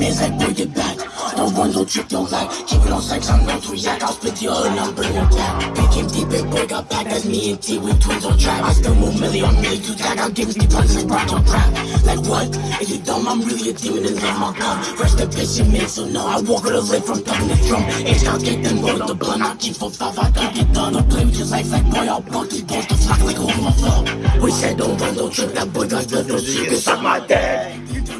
man's like, boy, get back. Don't run, don't lag. Keep it on sex, I'm known to react. I'll split your hood I'm bringing it back. Became deep, big boy got back. That's me and T, we twins on track. I still move million, I'm really too tag. I'll give me punches like Brock on crack. Like what? Is you dumb? I'm really a demon and love my gun. Rest in peace, man, so no. I walk with a from thumping the drum. Ain't got get them roll the blunt. I keep for five, I don't get done. Don't play with your life like boy, I'll bump these balls to flock like a overflow. We said don't run, don't trip. That boy got split, no secrets on my dad.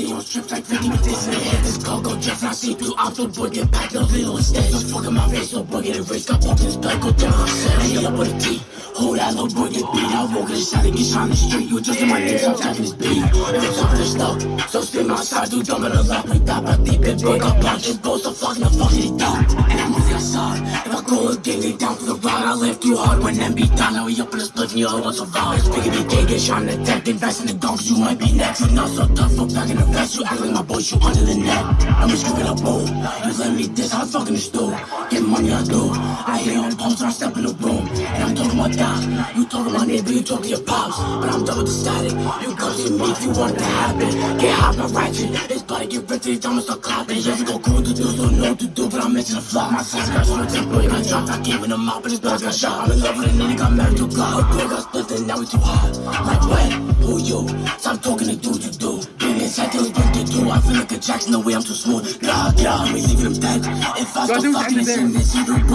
Don't I on strips like 50 with this in head. This car go just not see through. I'm so boy, get back, no little instead. Just fucking my face, so boy, get a race. Got walked in his back, go down. Hang up with a T. Hold that little boy, get beat. I walk in the shot and get shot in the street. You adjusting my so I'm tapping this beat. If it's over the stuff, so spin my side, do dumb in the lock. We tap a deep, boy, got blocked. Just both the fucking the fuck he done. And I'm really outside. If I go again, they down for the ride. I live too hard when them beat down. Now we up in the split, and you all want survive. Speaking of gang, get shot in the deck. Invest in the guns, you might be next. You're not so tough, fuck back in the vest. You act like my boy, shoot under the net. I'm just screwing up bowl. This, I'm fucking the stool. Get money, I do. I hit on pumps, I step in the room. And I'm talking about that. You talking about neighbor, you talk to your pops. But I'm the static. You come to me if you want it to happen. Get hot, not ratchet. It's about to get rich, it's almost start clapping. We go cool to do, don't know what to do. But I'm missing a flop. My sister got short tempo, you got dropped. I gave him a mop, but his brother got shot. I'm in love with a nigga, got married to a god. Her boy got split, and now we too hot. Like what? Who you? Stop talking to dudes you do. Too. I feel like Jackson, the way I'm too smooth. Nah, yeah, I'm leaving him dead. If I Go stop do fucking this, this, you don't